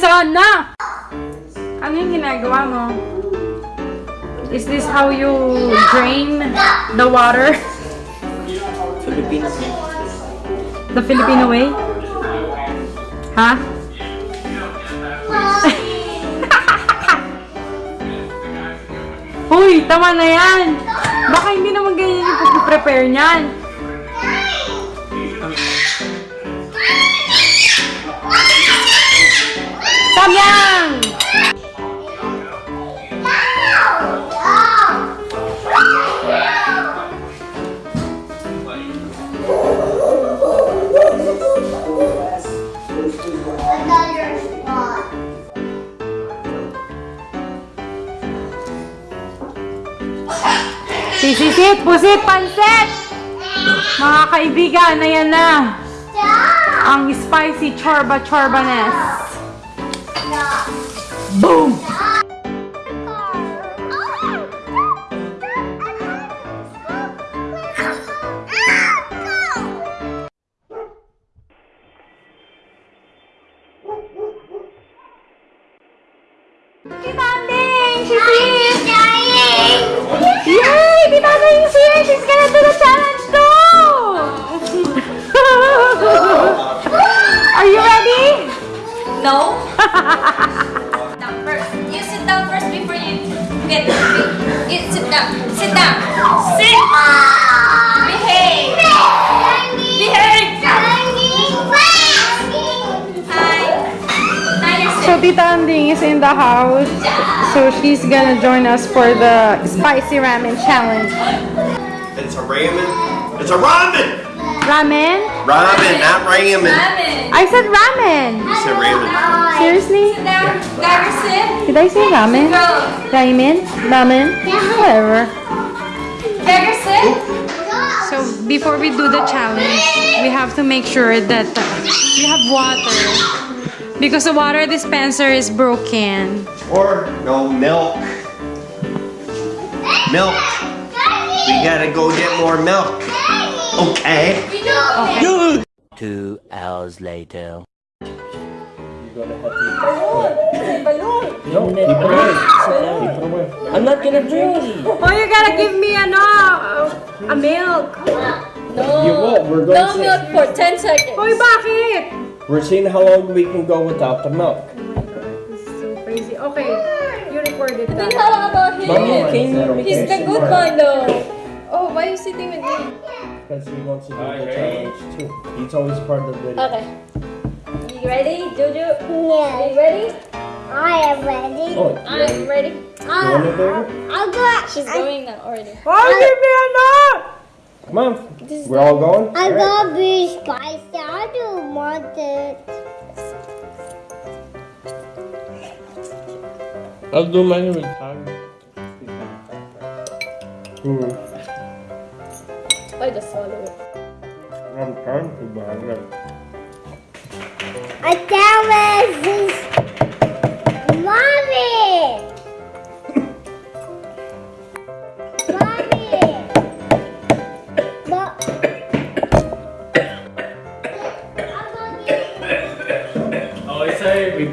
sana! Ano yung ginagawa mo? Is this how you drain the water? Philippines. The Filipino way? Ha? Uy, tama na yan! Baka hindi naman ganyan yung pag-prepare niyan. Sisisit, pusit, pansit! Mga kaibigan, ayan na. Ang spicy chorba chorbanes. Boom! Tita Anding is in the house. So she's gonna join us for the spicy ramen challenge. It's a ramen. It's a ramen! Ramen? Ramen, not ramen. Ramen. I said ramen. You said ramen. Seriously? Sit down. Gagger, sit. Did I say ramen? Go. Ramen? Ramen? Whatever. So before we do the challenge, we have to make sure that we have water. Because the water dispenser is broken. Or no milk. Milk. We gotta go get more milk. Okay. Two hours later. I'm not gonna drink. Oh, you gotta give me ano, uh, a milk. No. You won't. We're going No to milk for 10 seconds. Hoy, bakit? We're seeing how long we can go without the milk. Oh my god, This is so crazy. Okay, you recorded Then that. how about him? Mommy, can you He's the good one though. Oh, why are you sitting with me? Because he wants to do the challenge too. He's always part of the video. Okay. You ready, Jojo? Are you ready? I am ready. Oh, I'm ready. you want it, baby? I'll go. She's going now already. Oh, give me ano! Come on. We're all going? I'm Alright. gonna be spicy. I don't want it. I'll do mine with time. Hmm. I just swallow it. I'm trying to, but I'm not. I damn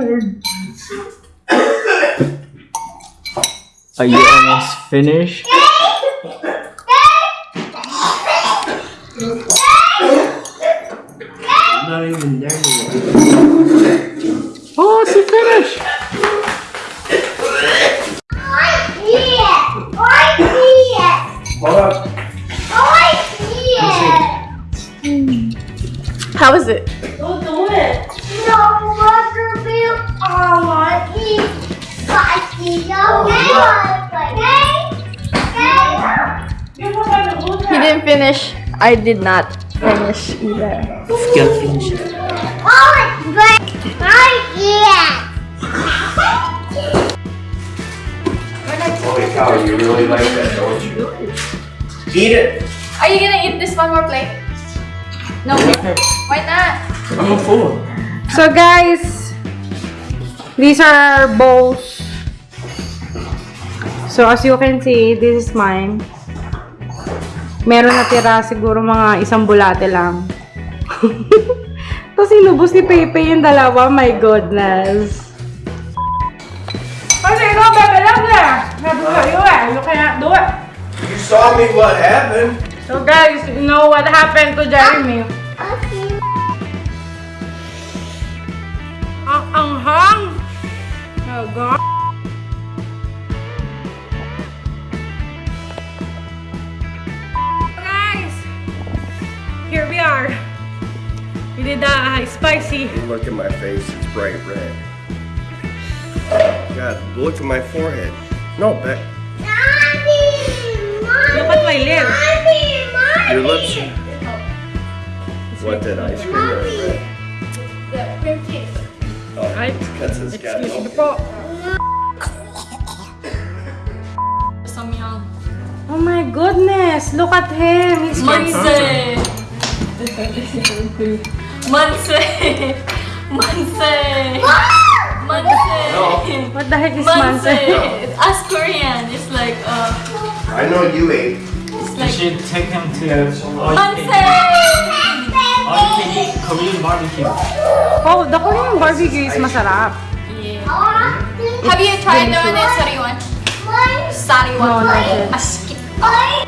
Are you almost finished? Not even there yet. Oh, she finished! How is it? No water bill. I want to eat He didn't finish. I did not finish either. Gotta finish it. Oh, it's great. My ear. Holy cow, you really like that, don't you? Eat it. Are you gonna eat this one more plate? No. Why not? I'm a fool. So guys, these are our bowls. So as you can see, this is mine. Meron natira siguro mga isang bulate lang. Tapos inubos ni Pepe yung dalawa. My goodness. Kasi ikaw, Pepe lang na. Sabi sa'yo eh. You cannot do it. You saw me what happened. So guys, you know what happened to Jeremy. Ang anghang! Oh God! Guys! Here we are. We did the uh, spicy. Look at my face, it's bright red. God, look at my forehead. No, back. Look at my lips. Your lips. What did ice cream Oh, that's his guy. excuse me po. Samyang. Oh my goodness! Look at him! He's crazy. Manse. Manse. Manse. Manse. What the heck is Manse. Manse? As Korean, it's like uh, I know you ate. it's You should take him to all you Manse. Eat Korean barbecue. Oh, the Korean barbecue is masarap. Yeah. Have you tried the one in Sariwan? Sariwan. No, not yet.